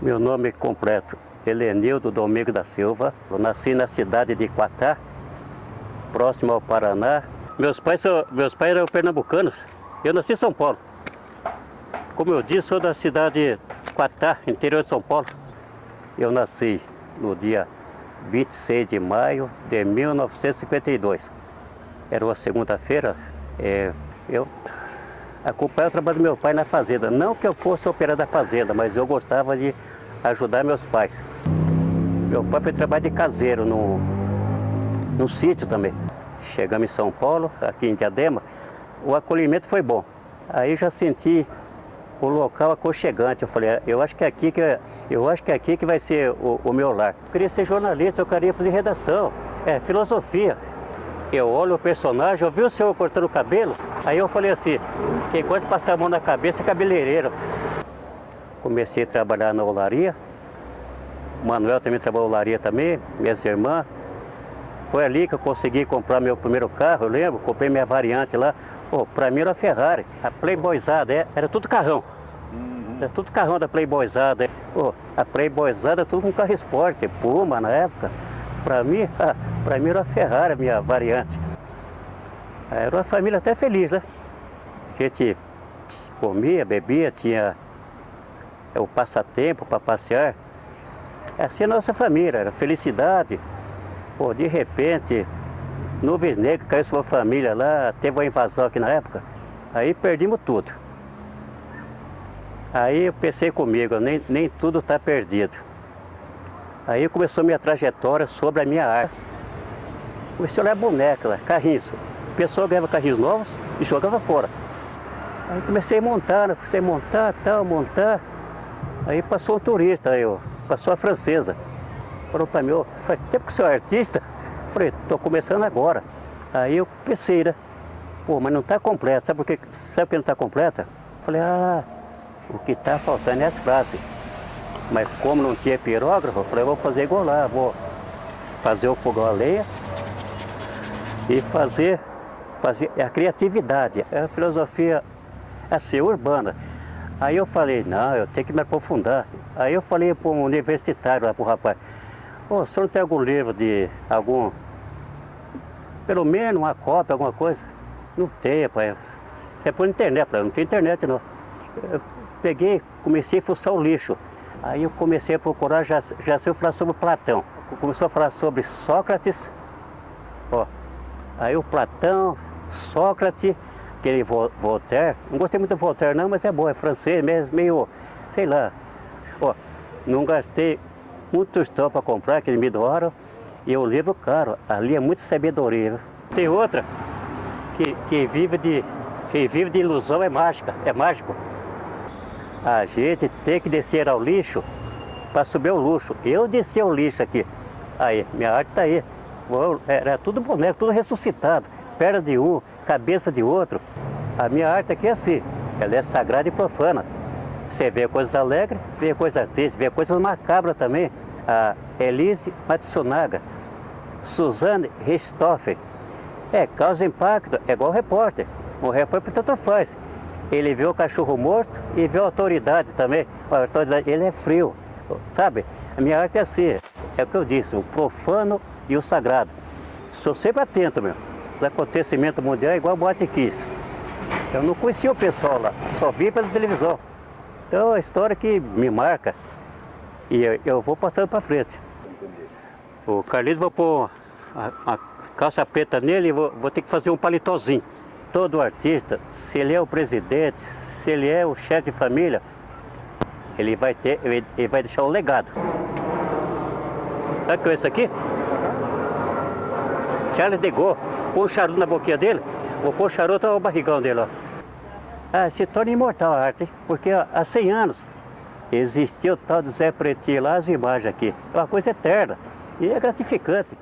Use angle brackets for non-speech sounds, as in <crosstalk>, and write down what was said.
Meu nome é completo, Helenildo Domingo da Silva. Eu nasci na cidade de Quatá, próximo ao Paraná. Meus pais, são, meus pais eram pernambucanos. Eu nasci em São Paulo. Como eu disse, sou da cidade de Quatá, interior de São Paulo. Eu nasci no dia 26 de maio de 1952. Era uma segunda-feira. É, eu acompanhava o trabalho do meu pai na fazenda. Não que eu fosse operar da fazenda, mas eu gostava de ajudar meus pais. Meu pai foi trabalhar de caseiro no, no sítio também. Chegamos em São Paulo, aqui em Diadema, o acolhimento foi bom. Aí já senti o local aconchegante. Eu falei, eu acho que é aqui que, eu acho que, é aqui que vai ser o, o meu lar. Eu queria ser jornalista, eu queria fazer redação, é, filosofia. Eu olho o personagem, eu vi o senhor cortando o cabelo, aí eu falei assim, quem gosta de passar a mão na cabeça é cabeleireiro. Comecei a trabalhar na olaria, o Manuel também trabalhou na olaria também, minhas irmãs. Foi ali que eu consegui comprar meu primeiro carro, eu lembro, comprei minha variante lá. Pô, pra mim era a Ferrari, a Playboyzada, é, era tudo carrão. Uhum. Era tudo carrão da Playboyzada. Pô, a Playboyzada tudo com carro esporte, Puma na época. Para mim, <laughs> para mim era a Ferrari, minha variante. Era uma família até feliz, né? A gente comia, bebia, tinha o passatempo para passear. Assim é a nossa família, era felicidade. Pô, de repente, nuvens negras caiu sua família lá, teve uma invasão aqui na época. Aí perdimos tudo. Aí eu pensei comigo, nem, nem tudo está perdido. Aí começou minha trajetória sobre a minha arte. Comecei a olhar boneca, carrinhos. A pessoa ganhava carrinhos novos e jogava fora. Aí comecei a montar, né? comecei a montar, tal, montar. Aí passou um turista, aí, ó, passou a francesa. Falou para mim, faz tempo que você é artista? Falei, estou começando agora. Aí eu pensei, né? Pô, mas não está completo. Sabe por que, sabe por que não está completa? Falei, ah, o que está faltando é as frases. Mas como não tinha pirógrafo, eu falei, vou fazer igual lá, vou fazer o fogão a lenha e fazer, fazer a criatividade, é a filosofia assim, urbana. Aí eu falei, não, eu tenho que me aprofundar. Aí eu falei para um universitário lá, para o rapaz, oh, o senhor tem algum livro de algum, pelo menos uma cópia, alguma coisa? Não tem, pai. Você é por internet, eu falei, não tem internet não. Eu peguei, comecei a fuçar o lixo. Aí eu comecei a procurar, já, já sei falar sobre Platão. Começou a falar sobre Sócrates, ó. Aí o Platão, Sócrates, aquele Voltaire, não gostei muito do Voltaire não, mas é bom, é francês mesmo, meio, sei lá. Ó, não gastei muito estão para comprar, aquele me doaram, e o livro caro, ali é muito sabedoria. Tem outra que, que, vive de, que vive de ilusão, é mágica, é mágico. A gente tem que descer ao lixo para subir o luxo. Eu desci o lixo aqui. Aí, minha arte está aí. Era tudo boneco, tudo ressuscitado. Perna de um, cabeça de outro. A minha arte aqui é assim. Ela é sagrada e profana. Você vê coisas alegres, vê coisas tristes, vê coisas macabras também. A Elise Matsunaga, Suzane Richthofen. É, causa impacto, é igual repórter. O repórter tanto faz. Ele vê o cachorro morto e vê a autoridade também. A autoridade, ele é frio, sabe? A minha arte é assim, é o que eu disse, o profano e o sagrado. Sou sempre atento, meu. Os acontecimentos mundiais é igual a Boate Kiss. Eu não conhecia o pessoal lá, só vi pela televisão. Então é uma história que me marca e eu, vou passando para frente. O Carlinhos vou pôr a, a calça preta nele e vou, vou ter que fazer um palitozinho todo artista, se ele é o presidente, se ele é o chefe de família, ele vai ter, ele, vai deixar um legado. Sabe o que é isso aqui? Charles de Gaulle, põe o charuto na boquinha dele, vou pôr o charuto ao barrigão dele, ó. Ah, se torna imortal a arte, porque há 100 anos existiu o tal de Zé Pretinho lá, as imagens aqui. É uma coisa eterna e é gratificante.